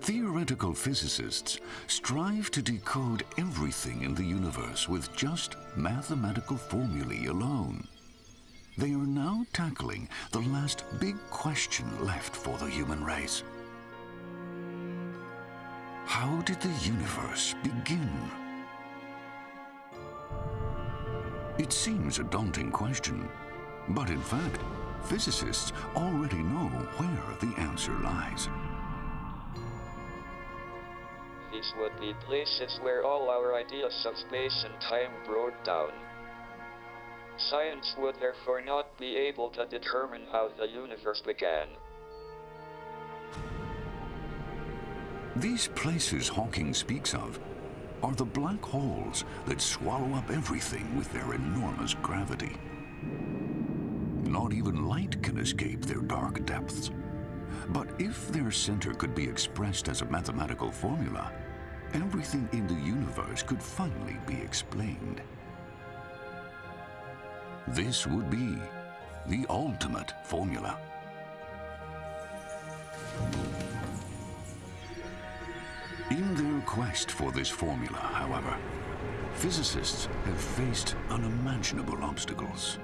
Theoretical physicists strive to decode everything in the universe with just mathematical formulae alone. They are now tackling the last big question left for the human race. How did the universe begin? It seems a daunting question, but in fact, physicists already know where the answer lies. Would be places where all our ideas of space and time broke down. Science would therefore not be able to determine how the universe began. These places Hawking speaks of are the black holes that swallow up everything with their enormous gravity. Not even light can escape their dark depths. But if their center could be expressed as a mathematical formula, everything in the universe could finally be explained. This would be the ultimate formula. In their quest for this formula, however, physicists have faced unimaginable obstacles.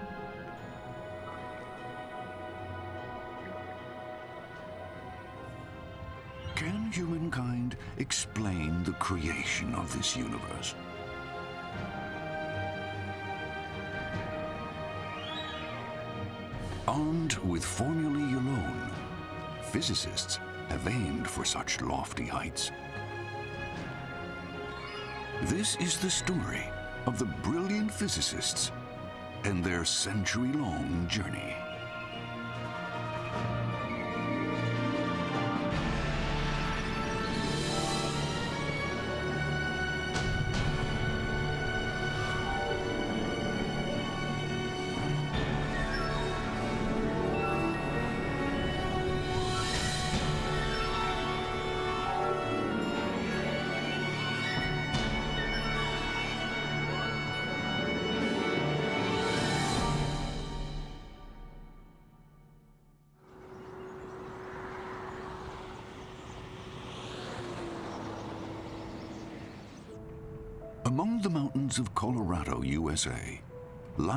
Humankind explain the creation of this universe? Armed with formulae alone, physicists have aimed for such lofty heights. This is the story of the brilliant physicists and their century-long journey.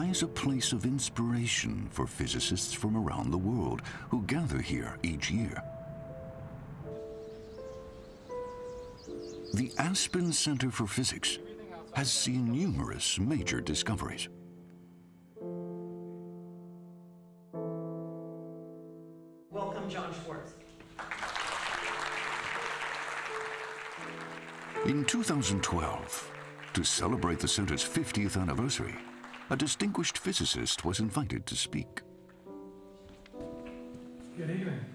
Lies a place of inspiration for physicists from around the world who gather here each year. The Aspen Center for Physics has seen numerous major discoveries. Welcome, John Schwarz. In 2012, to celebrate the center's 50th anniversary, a distinguished physicist was invited to speak. Good evening.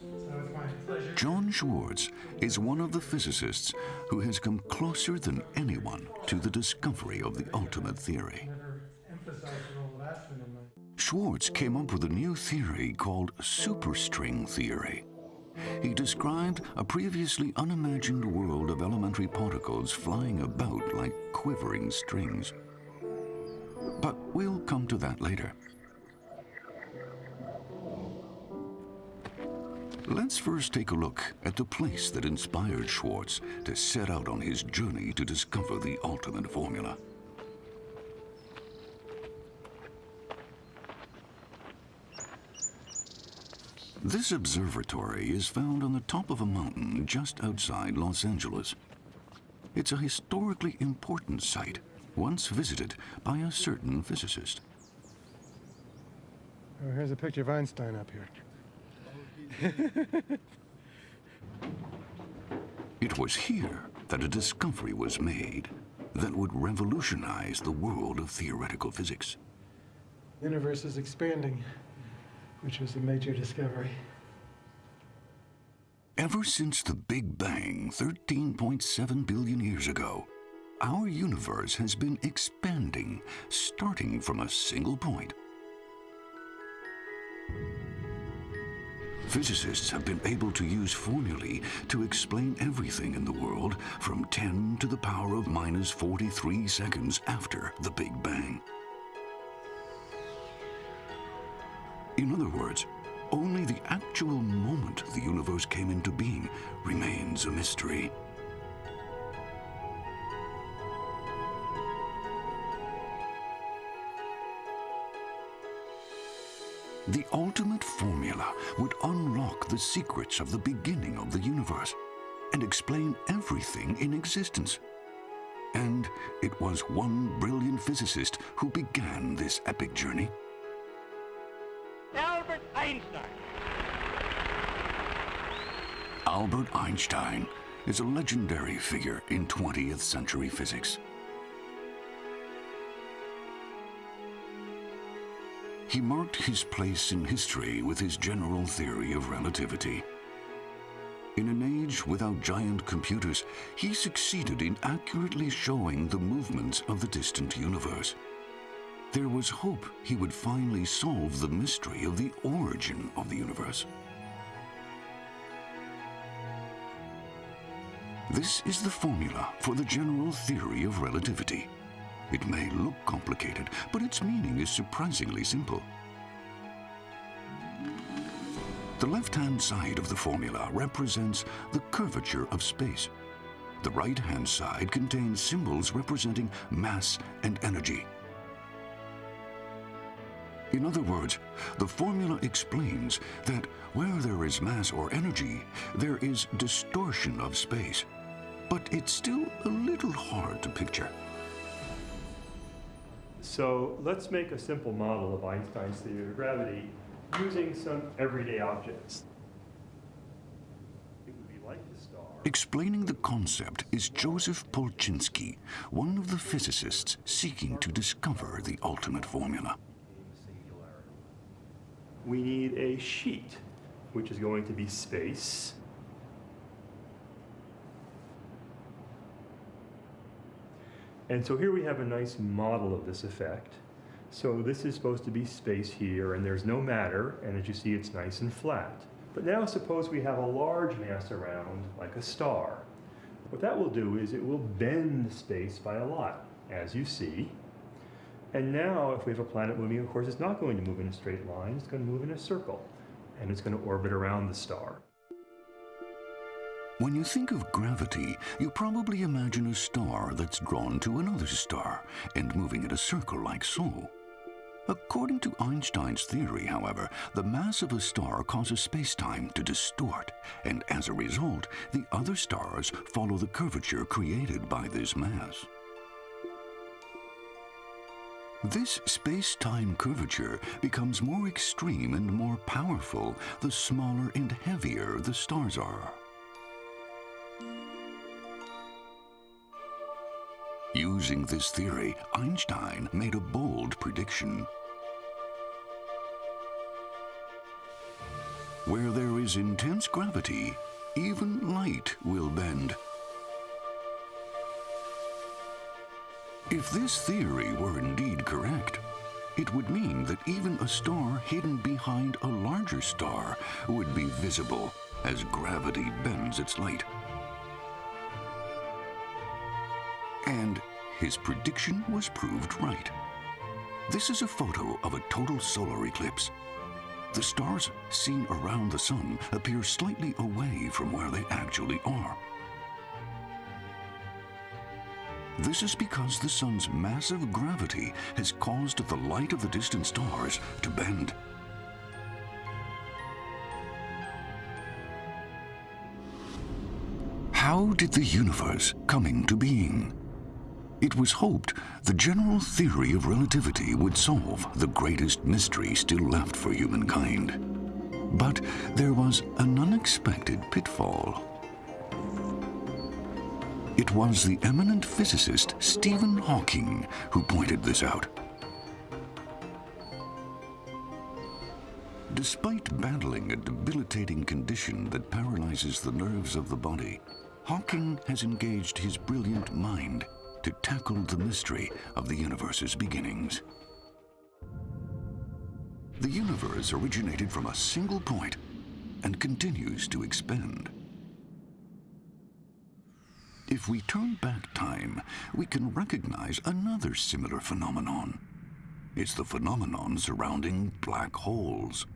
So it's my pleasure. John Schwarz is one of the physicists who has come closer than anyone to the discovery of the ultimate theory. Never emphasized the role of Aspen in my Schwarz came up with a new theory called superstring theory. He described a previously unimagined world of elementary particles flying about like quivering strings. But we'll come to that later. Let's first take a look at the place that inspired Schwarz to set out on his journey to discover the ultimate formula. This observatory is found on the top of a mountain just outside Los Angeles. It's a historically important site, once visited by a certain physicist. Oh, here's a picture of Einstein up here. It was here that a discovery was made that would revolutionize the world of theoretical physics. The universe is expanding, which was a major discovery. Ever since the Big Bang 13.7 billion years ago, our universe has been expanding, starting from a single point. Physicists have been able to use formulae to explain everything in the world from 10 to the power of minus 43 seconds after the Big Bang. In other words, Only the actual moment the universe came into being remains a mystery. The ultimate formula would unlock the secrets of the beginning of the universe and explain everything in existence. And it was one brilliant physicist who began this epic journey. Albert Einstein. Albert Einstein is a legendary figure in 20th century physics. He marked his place in history with his general theory of relativity. In an age without giant computers, he succeeded in accurately showing the movements of the distant universe. There was hope he would finally solve the mystery of the origin of the universe. This is the formula for the general theory of relativity. It may look complicated, but its meaning is surprisingly simple. The left-hand side of the formula represents the curvature of space. The right-hand side contains symbols representing mass and energy. In other words, the formula explains that where there is mass or energy, there is distortion of space. But it's still a little hard to picture. So let's make a simple model of Einstein's theory of gravity using some everyday objects. It would be like the star. Explaining the concept is Joseph Polchinski, one of the physicists seeking to discover the ultimate formula. We need a sheet, which is going to be space. And so here we have a nice model of this effect. So this is supposed to be space here, and there's no matter, and as you see, it's nice and flat. But now suppose we have a large mass around, like a star. What that will do is it will bend the space by a lot, as you see. And now, if we have a planet moving, of course, it's not going to move in a straight line, it's going to move in a circle, and it's going to orbit around the star. When you think of gravity, you probably imagine a star that's drawn to another star and moving in a circle like so. According to Einstein's theory, however, the mass of a star causes spacetime to distort, and as a result, the other stars follow the curvature created by this mass. This space-time curvature becomes more extreme and more powerful the smaller and heavier the stars are. Using this theory, Einstein made a bold prediction. Where there is intense gravity, even light will bend. If this theory were indeed correct, it would mean that even a star hidden behind a larger star would be visible as gravity bends its light. And his prediction was proved right. This is a photo of a total solar eclipse. The stars seen around the sun appear slightly away from where they actually are. This is because the sun's massive gravity has caused the light of the distant stars to bend. How did the universe come into being? It was hoped the general theory of relativity would solve the greatest mystery still left for humankind. But there was an unexpected pitfall. It was the eminent physicist Stephen Hawking who pointed this out. Despite battling a debilitating condition that paralyzes the nerves of the body, Hawking has engaged his brilliant mind to tackle the mystery of the universe's beginnings. The universe originated from a single point and continues to expand. If we turn back time, we can recognize another similar phenomenon. It's the phenomenon surrounding black holes.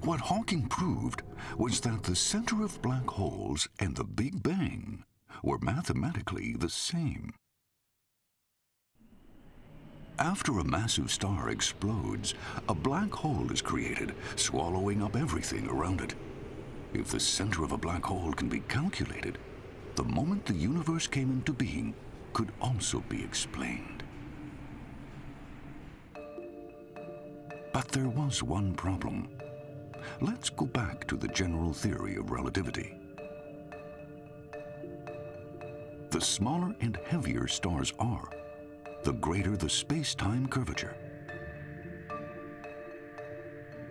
What Hawking proved was that the center of black holes and the Big Bang were mathematically the same. After a massive star explodes, a black hole is created, swallowing up everything around it. If the center of a black hole can be calculated, the moment the universe came into being could also be explained. But there was one problem. Let's go back to the general theory of relativity. The smaller and heavier stars are, the greater the space-time curvature.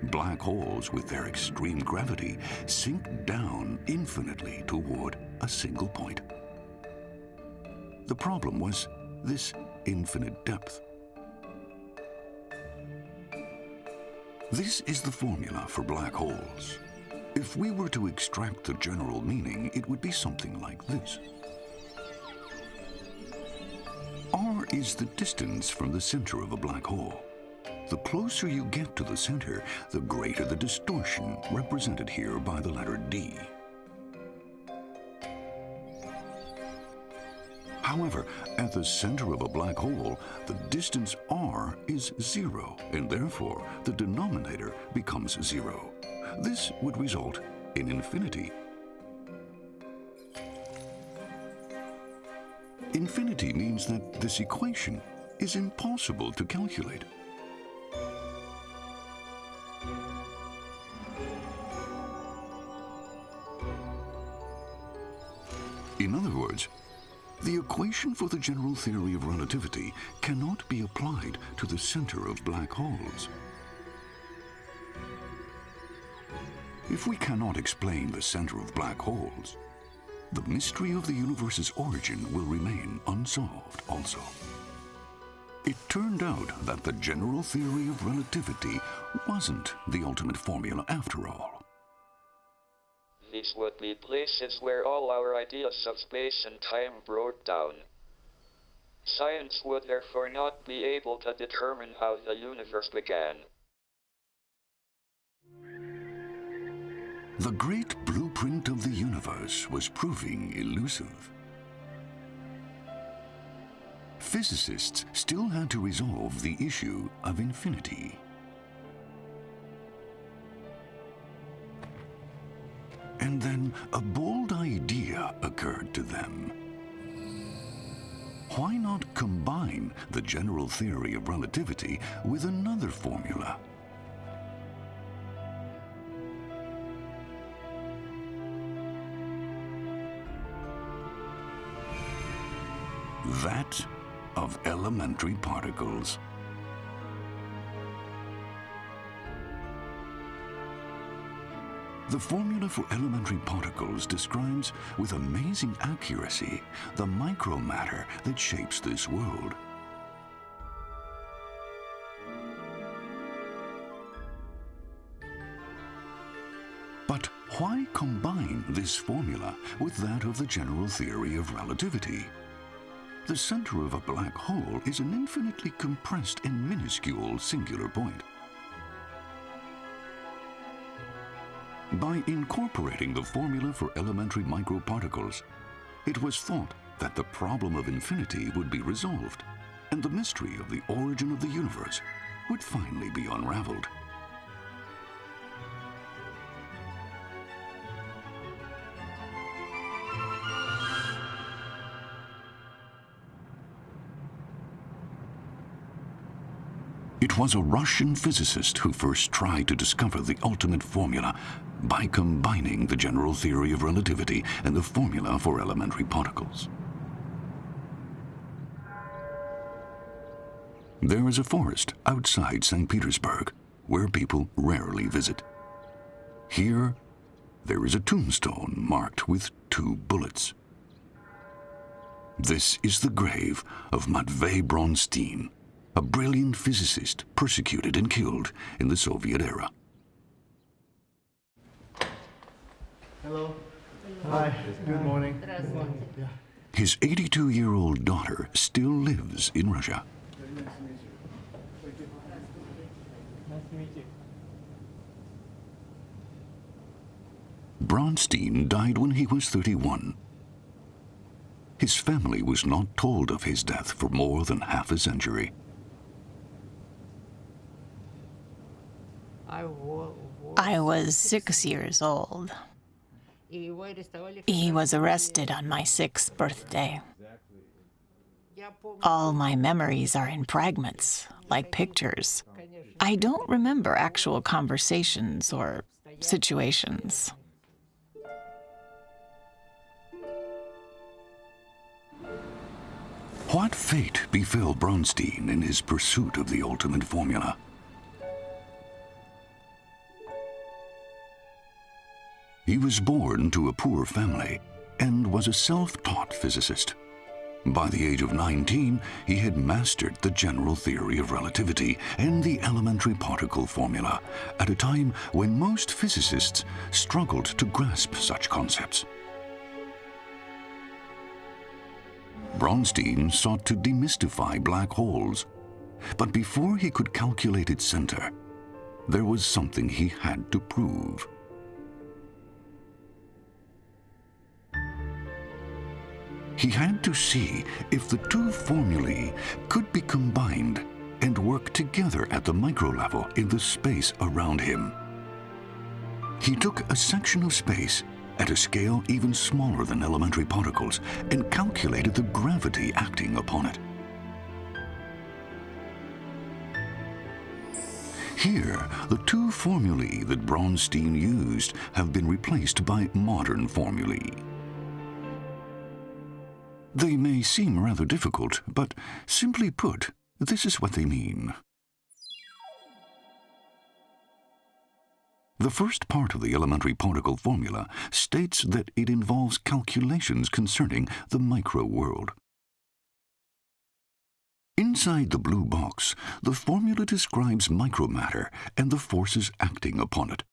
Black holes with their extreme gravity sink down infinitely toward a single point. The problem was this infinite depth. This is the formula for black holes. If we were to extract the general meaning, it would be something like this. R is the distance from the center of a black hole. The closer you get to the center, the greater the distortion, represented here by the letter D. However, at the center of a black hole, the distance r is zero, and therefore the denominator becomes zero. This would result in infinity. Infinity means that this equation is impossible to calculate. In other words, the equation for the general theory of relativity cannot be applied to the center of black holes. If we cannot explain the center of black holes, the mystery of the universe's origin will remain unsolved also. It turned out that the general theory of relativity wasn't the ultimate formula after all. These would be places where all our ideas of space and time broke down. Science would therefore not be able to determine how the universe began. The great was proving elusive. Physicists still had to resolve the issue of infinity. And then a bold idea occurred to them. Why not combine the general theory of relativity with another formula? That of elementary particles. The formula for elementary particles describes with amazing accuracy the micromatter that shapes this world. But why combine this formula with that of the general theory of relativity? The center of a black hole is an infinitely compressed and minuscule singular point. By incorporating the formula for elementary microparticles, it was thought that the problem of infinity would be resolved, and the mystery of the origin of the universe would finally be unraveled. It was a Russian physicist who first tried to discover the ultimate formula by combining the general theory of relativity and the formula for elementary particles. There is a forest outside St. Petersburg where people rarely visit. Here, there is a tombstone marked with two bullets. This is the grave of Matvei Bronstein, a brilliant physicist persecuted and killed in the Soviet era. Hello. Hi. Good morning. Yeah. His 82 year old daughter still lives in Russia. Nice to meet you. Bronstein died when he was 31. His family was not told of his death for more than half a century. I was six years old. He was arrested on my sixth birthday. All my memories are in fragments, like pictures. I don't remember actual conversations or situations. What fate befell Bronstein in his pursuit of the ultimate formula? He was born to a poor family and was a self-taught physicist. By the age of 19, he had mastered the general theory of relativity and the elementary particle formula at a time when most physicists struggled to grasp such concepts. Bronstein sought to demystify black holes, but before he could calculate its center, there was something he had to prove. He had to see if the two formulae could be combined and work together at the micro level in the space around him. He took a section of space at a scale even smaller than elementary particles and calculated the gravity acting upon it. Here, the two formulae that Bronstein used have been replaced by modern formulae. They may seem rather difficult, but simply put, this is what they mean. The first part of the elementary particle formula states that it involves calculations concerning the micro world. Inside the blue box, the formula describes micromatter and the forces acting upon it.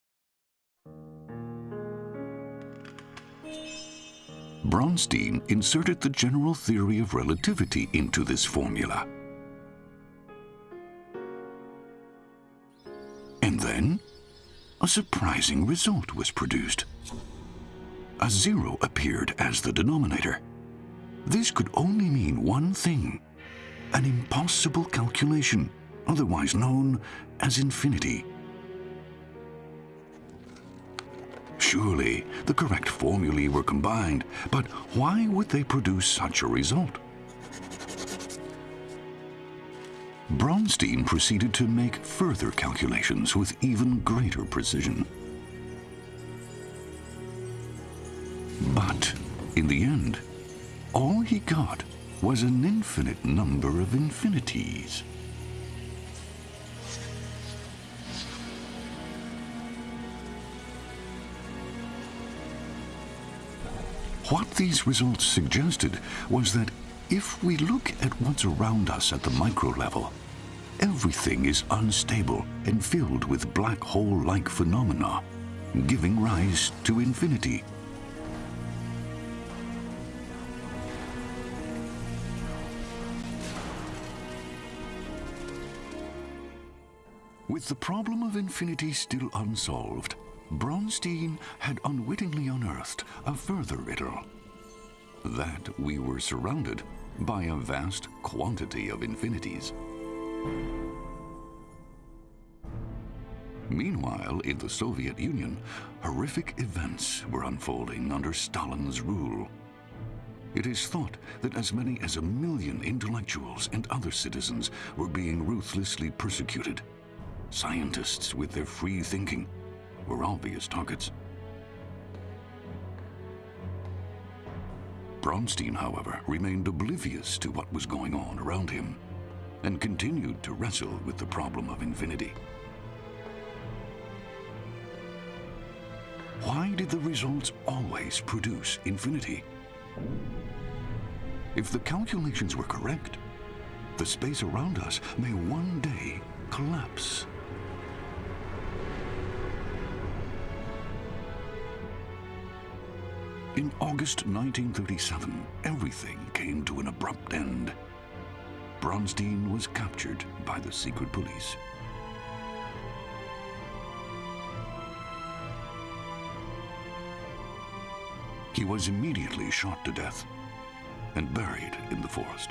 Bronstein inserted the general theory of relativity into this formula. And then, a surprising result was produced. A zero appeared as the denominator. This could only mean one thing, an impossible calculation, otherwise known as infinity. Surely the correct formulae were combined, but why would they produce such a result? Bronstein proceeded to make further calculations with even greater precision. But in the end, all he got was an infinite number of infinities. What these results suggested was that if we look at what's around us at the micro level, everything is unstable and filled with black hole-like phenomena, giving rise to infinity. With the problem of infinity still unsolved, Bronstein had unwittingly unearthed a further riddle. That we were surrounded by a vast quantity of infinities. Meanwhile, in the Soviet Union, horrific events were unfolding under Stalin's rule. It is thought that as many as a million intellectuals and other citizens were being ruthlessly persecuted. Scientists with their free thinking were obvious targets. Bronstein, however, remained oblivious to what was going on around him and continued to wrestle with the problem of infinity. Why did the results always produce infinity? If the calculations were correct, the space around us may one day collapse. In August 1937, everything came to an abrupt end. Bronstein was captured by the secret police. he was immediately shot to death and buried in the forest.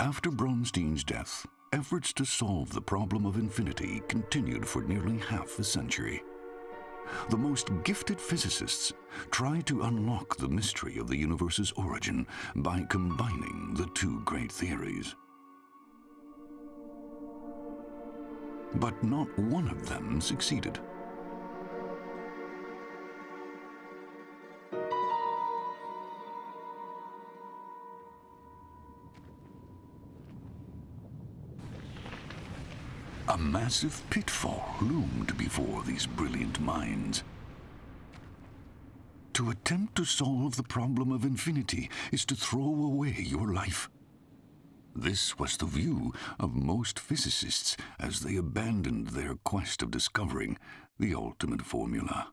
After Bronstein's death, efforts to solve the problem of infinity continued for nearly half a century. The most gifted physicists try to unlock the mystery of the universe's origin by combining the two great theories. But not one of them succeeded. Massive pitfall loomed before these brilliant minds. To attempt to solve the problem of infinity is to throw away your life. This was the view of most physicists as they abandoned their quest of discovering the ultimate formula.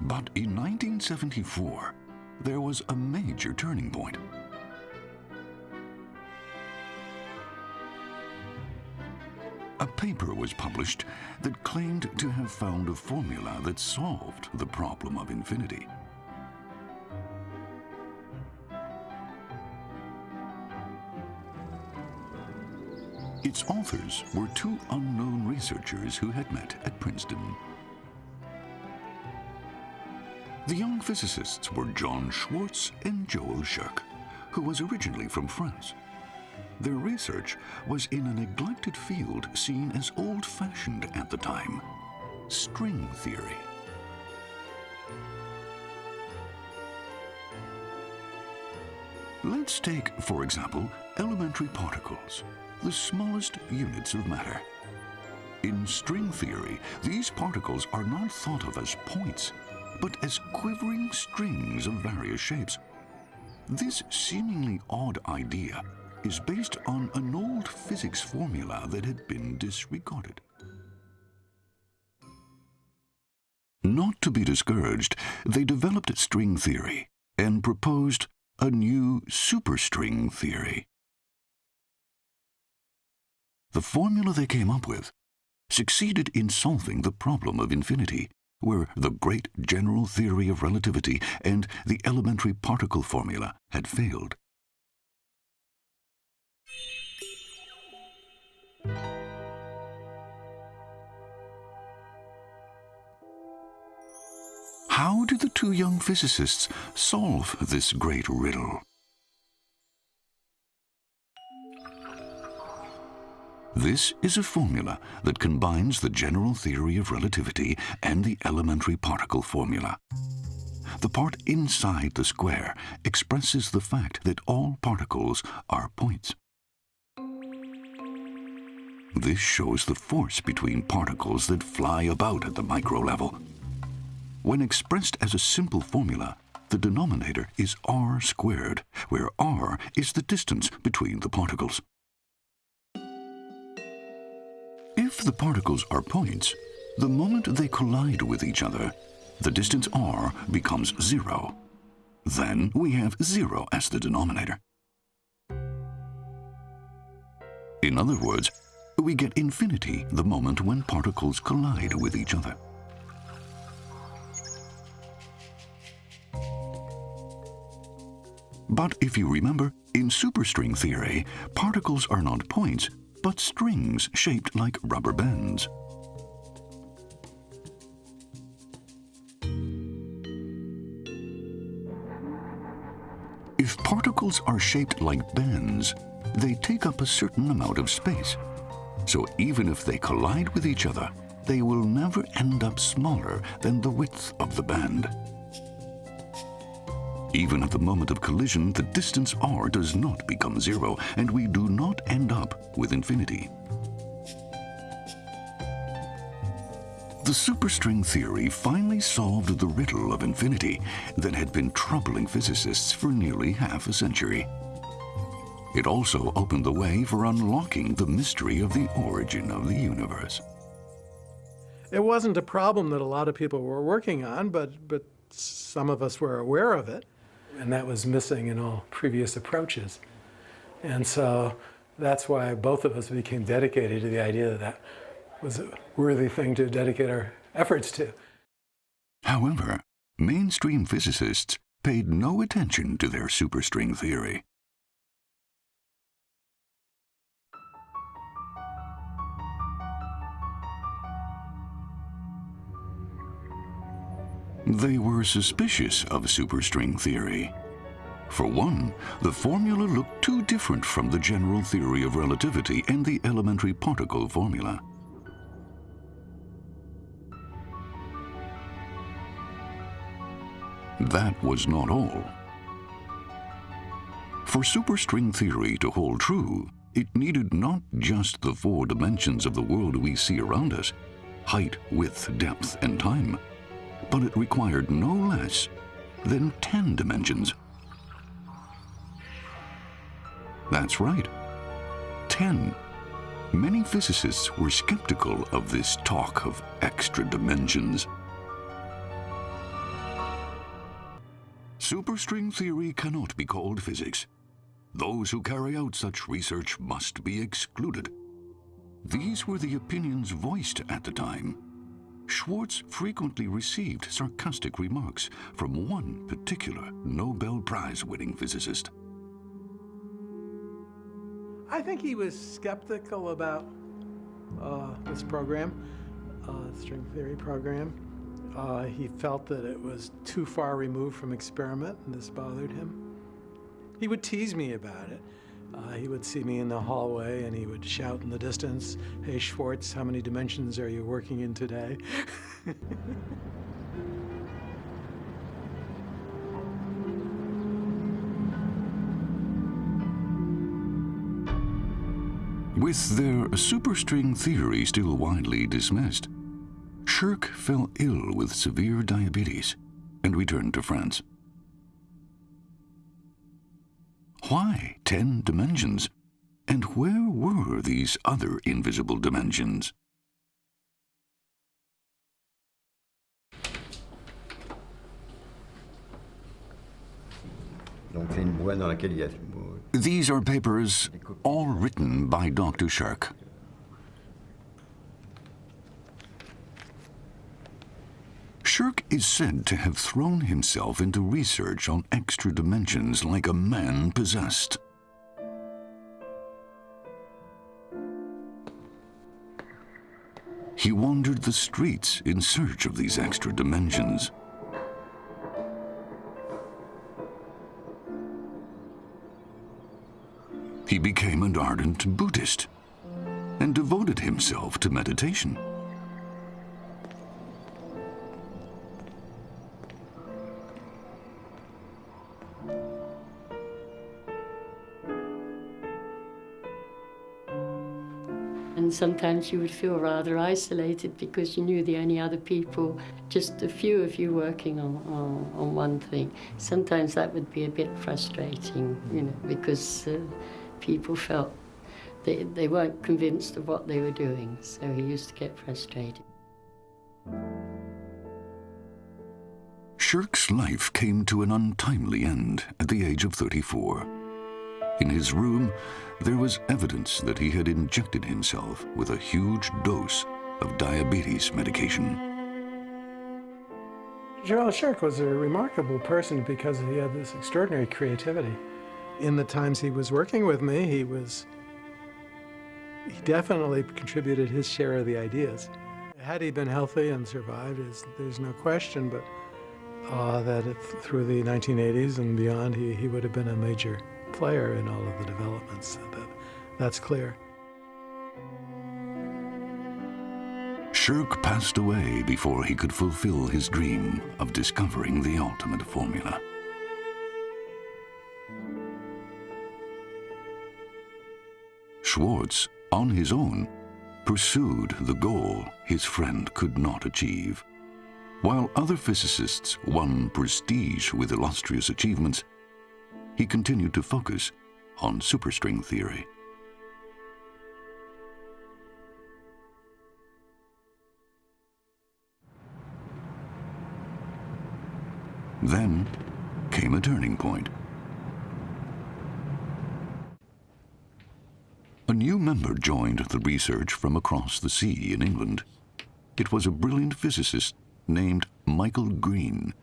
But in 1974, there was a major turning point. A paper was published that claimed to have found a formula that solved the problem of infinity. Its authors were two unknown researchers who had met at Princeton. The young physicists were John Schwarz and Joel Scherk, who was originally from France. Their research was in a neglected field seen as old-fashioned at the time, string theory. Let's take, for example, elementary particles, the smallest units of matter. In string theory, these particles are not thought of as points, but as quivering strings of various shapes. This seemingly odd idea is based on an old physics formula that had been disregarded. Not to be discouraged, they developed string theory and proposed a new superstring theory. The formula they came up with succeeded in solving the problem of infinity, where the great general theory of relativity and the elementary particle formula had failed. How did the two young physicists solve this great riddle? This is a formula that combines the general theory of relativity and the elementary particle formula. The part inside the square expresses the fact that all particles are points. This shows the force between particles that fly about at the micro level. When expressed as a simple formula, the denominator is r squared, where r is the distance between the particles. If the particles are points, the moment they collide with each other, the distance r becomes zero. Then we have zero as the denominator. In other words, we get infinity the moment when particles collide with each other. But if you remember, in superstring theory, particles are not points, but strings shaped like rubber bands. If particles are shaped like bands, they take up a certain amount of space. So even if they collide with each other, they will never end up smaller than the width of the band. Even at the moment of collision, the distance r does not become zero, and we do not end up with infinity. The superstring theory finally solved the riddle of infinity that had been troubling physicists for nearly half a century. It also opened the way for unlocking the mystery of the origin of the universe. It wasn't a problem that a lot of people were working on, but, but some of us were aware of it. And that was missing in all previous approaches. And so that's why both of us became dedicated to the idea that that was a worthy thing to dedicate our efforts to. However, mainstream physicists paid no attention to their superstring theory. They were suspicious of superstring theory. For one, the formula looked too different from the general theory of relativity and the elementary particle formula. That was not all. For superstring theory to hold true, it needed not just the four dimensions of the world we see around us, height, width, depth, and time, but it required no less than 10 dimensions. That's right, 10. Many physicists were skeptical of this talk of extra dimensions. Superstring theory cannot be called physics. Those who carry out such research must be excluded. These were the opinions voiced at the time. Schwarz frequently received sarcastic remarks from one particular Nobel Prize winning physicist. I think he was skeptical about uh, this program, uh, string theory program. Uh, he felt that it was too far removed from experiment, and this bothered him. He would tease me about it. Uh, he would see me in the hallway and he would shout in the distance, Hey Schwarz, how many dimensions are you working in today? With their superstring theory still widely dismissed, Scherk fell ill with severe diabetes and returned to France. Why ten dimensions? And where were these other invisible dimensions? These are papers all written by Dr. Scherk. Scherk is said to have thrown himself into research on extra dimensions like a man possessed. He wandered the streets in search of these extra dimensions. He became an ardent Buddhist and devoted himself to meditation. Sometimes you would feel rather isolated because you knew the only other people, just a few of you working on, on, on one thing. Sometimes that would be a bit frustrating, you know, because uh, people felt they, they weren't convinced of what they were doing, so he used to get frustrated. Scherk's life came to an untimely end at the age of 34. In his room, there was evidence that he had injected himself with a huge dose of diabetes medication. Gerald Scherk was a remarkable person because he had this extraordinary creativity. In the times he was working with me, he was he definitely contributed his share of the ideas. Had he been healthy and survived, there's no question, but uh, that if, through the 1980s and beyond, he, he would have been a major player in all of the developments. That, that's clear. Scherk passed away before he could fulfill his dream of discovering the ultimate formula. Schwarz, on his own, pursued the goal his friend could not achieve. While other physicists won prestige with illustrious achievements, he continued to focus on superstring theory. Then, came a turning point. A new member joined the research from across the sea in England. It was a brilliant physicist named Michael Green.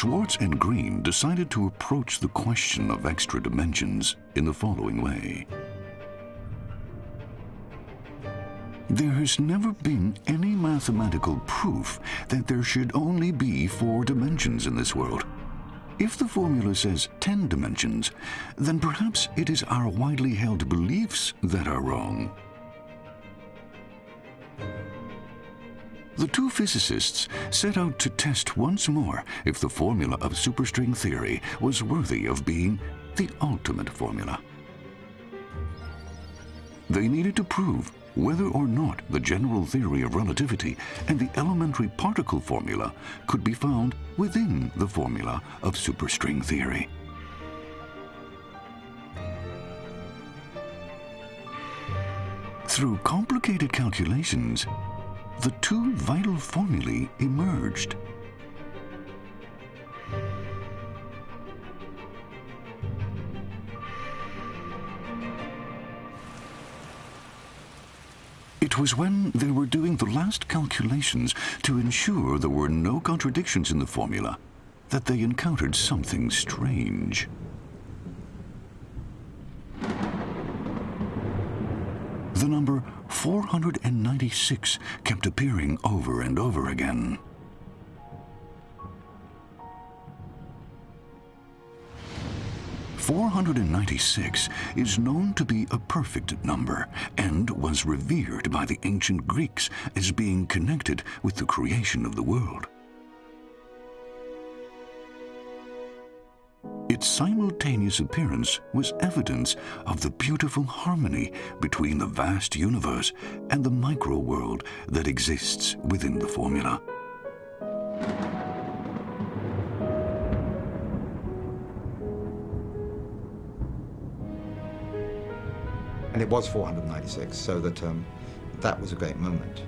Schwarz and Green decided to approach the question of extra dimensions in the following way. There has never been any mathematical proof that there should only be four dimensions in this world. If the formula says 10 dimensions, then perhaps it is our widely held beliefs that are wrong. The two physicists set out to test once more if the formula of superstring theory was worthy of being the ultimate formula. They needed to prove whether or not the general theory of relativity and the elementary particle formula could be found within the formula of superstring theory. Through complicated calculations, the two vital formulae emerged. It was when they were doing the last calculations to ensure there were no contradictions in the formula that they encountered something strange. The number 496 kept appearing over and over again. 496 is known to be a perfect number and was revered by the ancient Greeks as being connected with the creation of the world. Its simultaneous appearance was evidence of the beautiful harmony between the vast universe and the micro-world that exists within the formula. And it was 496, so that um, that was a great moment.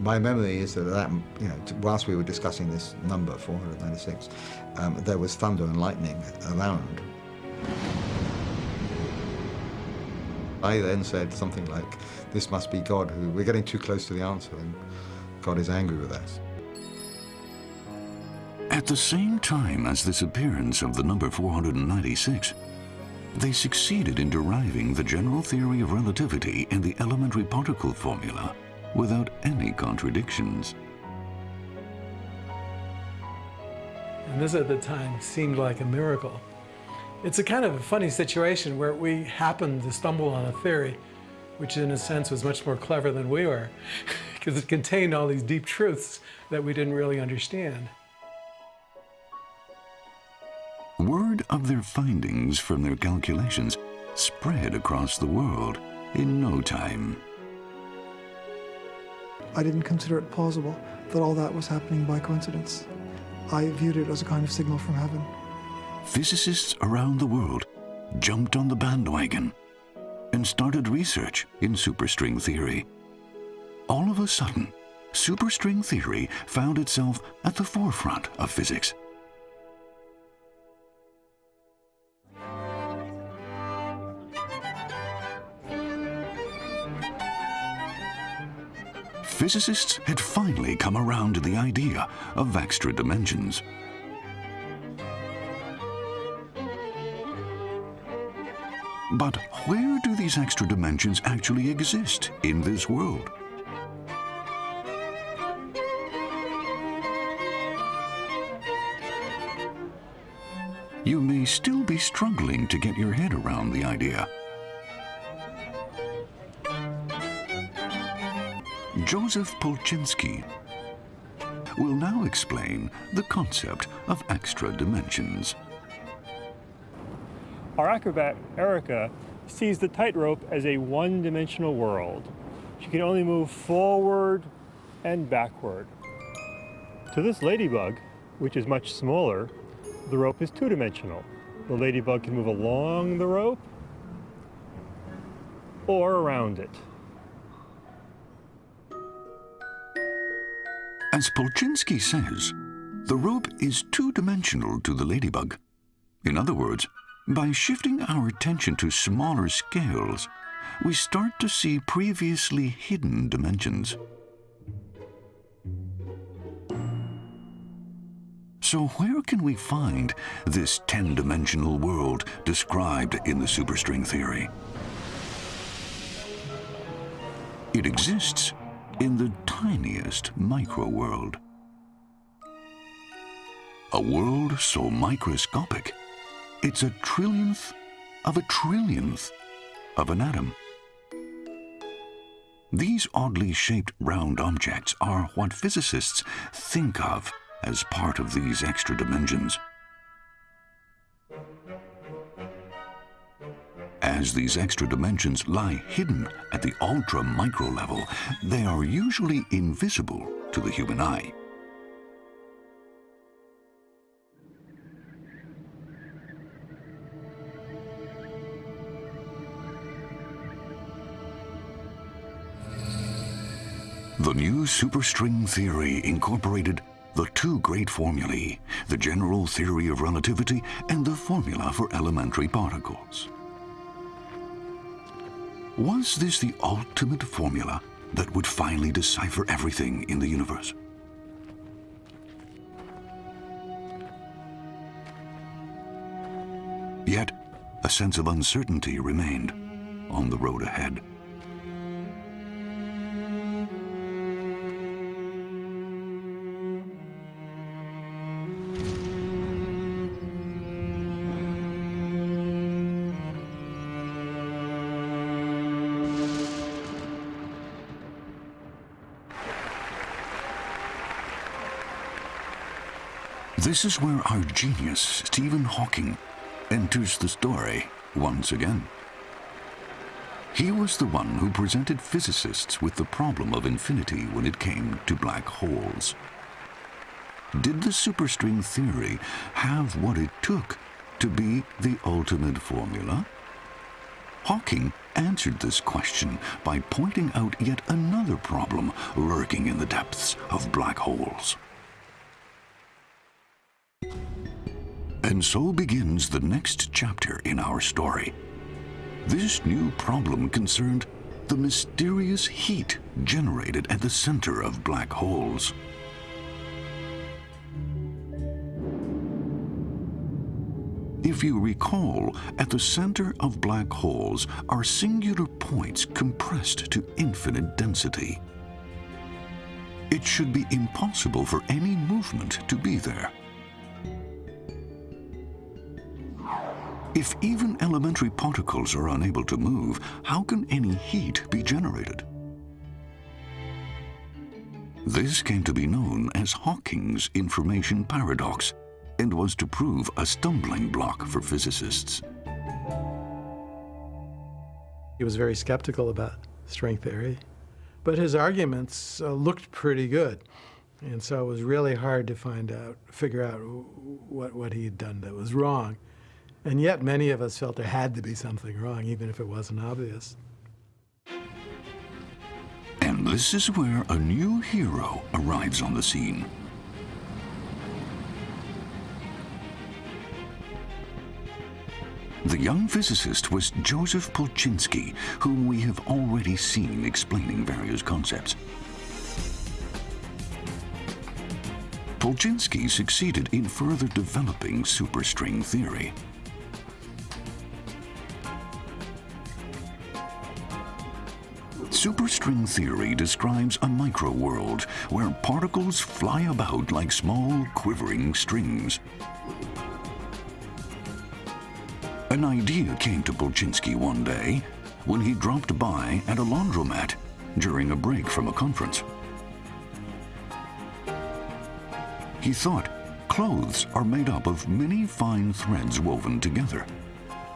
My memory is that, that you know, whilst we were discussing this number, 496, um, there was thunder and lightning around. I then said something like, this must be God, who we're getting too close to the answer, and God is angry with us. At the same time as this appearance of the number 496, they succeeded in deriving the general theory of relativity and the elementary particle formula without any contradictions. And this at the time seemed like a miracle. It's a kind of a funny situation where we happened to stumble on a theory which in a sense was much more clever than we were because it contained all these deep truths that we didn't really understand. Word of their findings from their calculations spread across the world in no time. I didn't consider it plausible that all that was happening by coincidence. I viewed it as a kind of signal from heaven. Physicists around the world jumped on the bandwagon and started research in superstring theory. All of a sudden, superstring theory found itself at the forefront of physics. Physicists had finally come around to the idea of extra dimensions. But where do these extra dimensions actually exist in this world? You may still be struggling to get your head around the idea. Joseph Polchinski will now explain the concept of extra dimensions. Our acrobat, Erica, sees the tightrope as a one-dimensional world. She can only move forward and backward. To this ladybug, which is much smaller, the rope is two-dimensional. The ladybug can move along the rope or around it. As Polchinski says, The rope is two-dimensional to the ladybug. In other words, by shifting our attention to smaller scales, we start to see previously hidden dimensions. So where can we find this 10-dimensional world described in the superstring theory? It exists in the tiniest micro-world. A world so microscopic, it's a trillionth of a trillionth of an atom. These oddly shaped round objects are what physicists think of as part of these extra dimensions. As these extra dimensions lie hidden at the ultra-micro level, they are usually invisible to the human eye. The new superstring theory incorporated the two great formulae, the general theory of relativity and the formula for elementary particles. Was this the ultimate formula that would finally decipher everything in the universe? Yet, a sense of uncertainty remained on the road ahead. This is where our genius, Stephen Hawking, enters the story once again. He was the one who presented physicists with the problem of infinity when it came to black holes. Did the superstring theory have what it took to be the ultimate formula? Hawking answered this question by pointing out yet another problem lurking in the depths of black holes. And so begins the next chapter in our story. This new problem concerned the mysterious heat generated at the center of black holes. If you recall, at the center of black holes are singular points compressed to infinite density. It should be impossible for any movement to be there. If even elementary particles are unable to move, how can any heat be generated? This came to be known as Hawking's information paradox and was to prove a stumbling block for physicists. He was very skeptical about string theory, but his arguments uh, looked pretty good. And so it was really hard to find out, figure out what, what he had done that was wrong. And yet many of us felt there had to be something wrong, even if it wasn't obvious. And this is where a new hero arrives on the scene. The young physicist was Joseph Polchinski, whom we have already seen explaining various concepts. Polchinski succeeded in further developing superstring theory. Superstring theory describes a micro-world where particles fly about like small, quivering strings. An idea came to Polchinski one day when he dropped by at a laundromat during a break from a conference. He thought, clothes are made up of many fine threads woven together.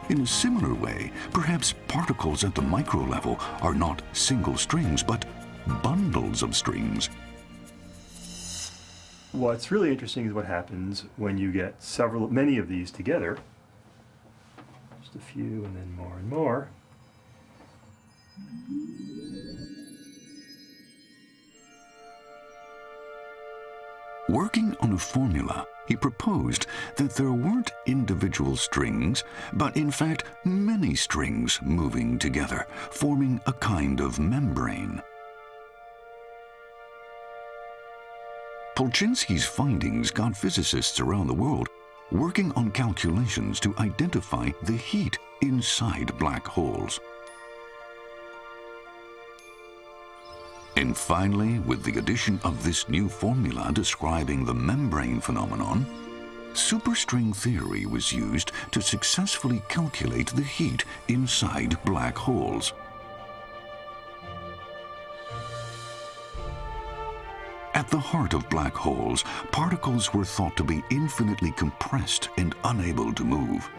In a similar way, perhaps particles at the micro level are not single strings, but bundles of strings. What's really interesting is what happens when you get several, many of these together. Just a few and then more and more. Working on a formula, he proposed that there weren't individual strings, but in fact many strings moving together, forming a kind of membrane. Polchinski's findings got physicists around the world working on calculations to identify the heat inside black holes. And finally, with the addition of this new formula describing the membrane phenomenon, superstring theory was used to successfully calculate the heat inside black holes. At the heart of black holes, particles were thought to be infinitely compressed and unable to move.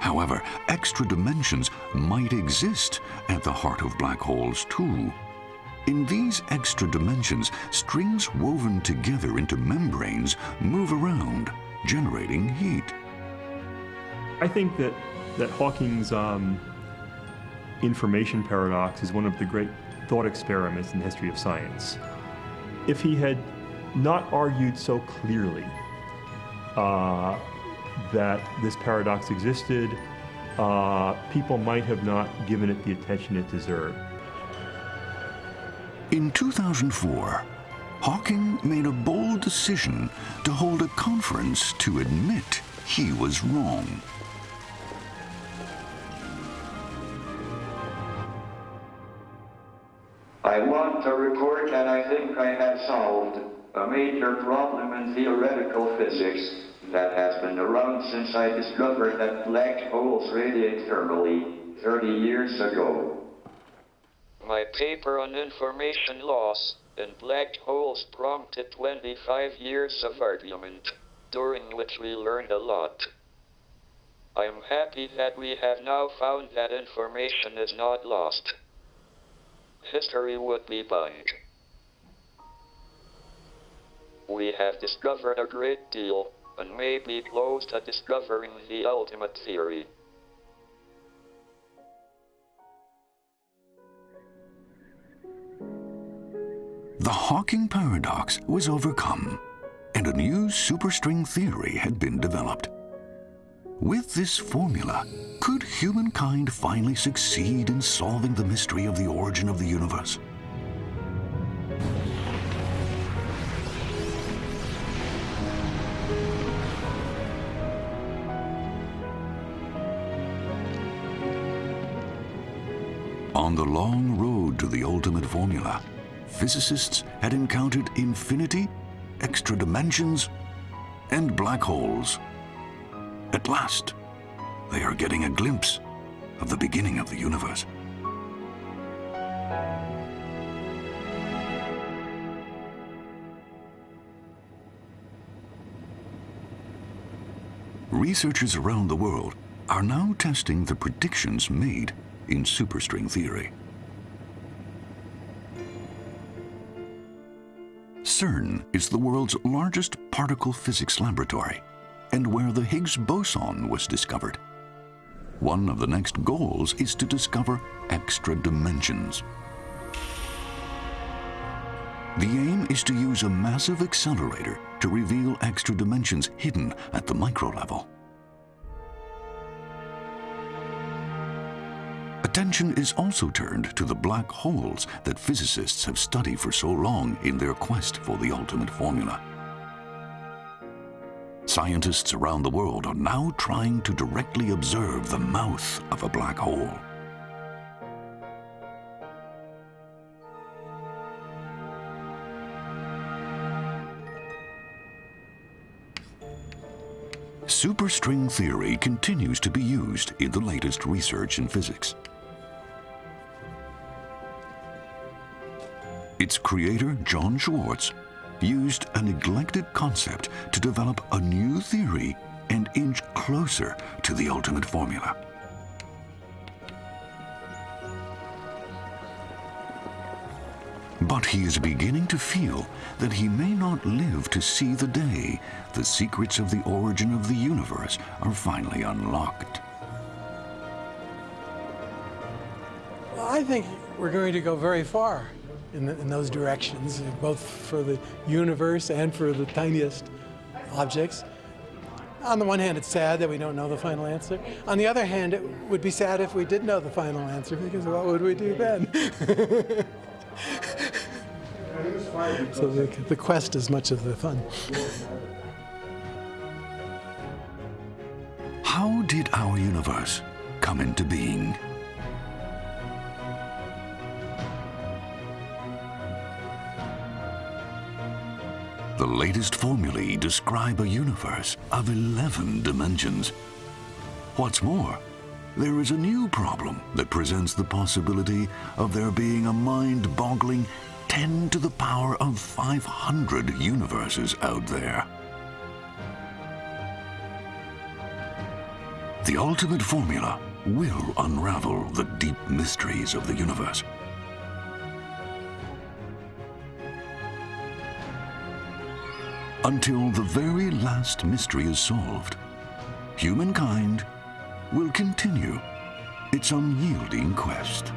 However, extra dimensions might exist at the heart of black holes too. In these extra dimensions, strings woven together into membranes move around, generating heat. I think that, that Hawking's um, information paradox is one of the great thought experiments in the history of science. If he had not argued so clearly uh, that this paradox existed, uh, people might have not given it the attention it deserved. In 2004, Hawking made a bold decision to hold a conference to admit he was wrong. I want to report that I think I have solved a major problem in theoretical physics that has been around since I discovered that black holes radiate thermally 30 years ago. My paper on information loss in black holes prompted 25 years of argument, during which we learned a lot. I am happy that we have now found that information is not lost history would be blank. We have discovered a great deal, and may be close to discovering the ultimate theory. The Hawking paradox was overcome, and a new superstring theory had been developed. With this formula, could humankind finally succeed in solving the mystery of the origin of the universe? To the ultimate formula, physicists had encountered infinity, extra dimensions, and black holes. At last, they are getting a glimpse of the beginning of the universe. Researchers around the world are now testing the predictions made in superstring theory. CERN is the world's largest particle physics laboratory and where the Higgs boson was discovered. One of the next goals is to discover extra dimensions. The aim is to use a massive accelerator to reveal extra dimensions hidden at the micro level. Attention is also turned to the black holes that physicists have studied for so long in their quest for the ultimate formula. Scientists around the world are now trying to directly observe the mouth of a black hole. Superstring theory continues to be used in the latest research in physics. Its creator, John Schwarz, used a neglected concept to develop a new theory and inch closer to the ultimate formula. But he is beginning to feel that he may not live to see the day the secrets of the origin of the universe are finally unlocked. Well, I think we're going to go very far in, the, in those directions, both for the universe and for the tiniest objects. On the one hand, it's sad that we don't know the final answer. On the other hand, it would be sad if we did know the final answer, because what would we do then? so the, the quest is much of the fun. How did our universe come into being? The latest formulae describe a universe of 11 dimensions. What's more, there is a new problem that presents the possibility of there being a mind-boggling 10 to the power of 500 universes out there. The ultimate formula will unravel the deep mysteries of the universe. Until the very last mystery is solved, humankind will continue its unyielding quest.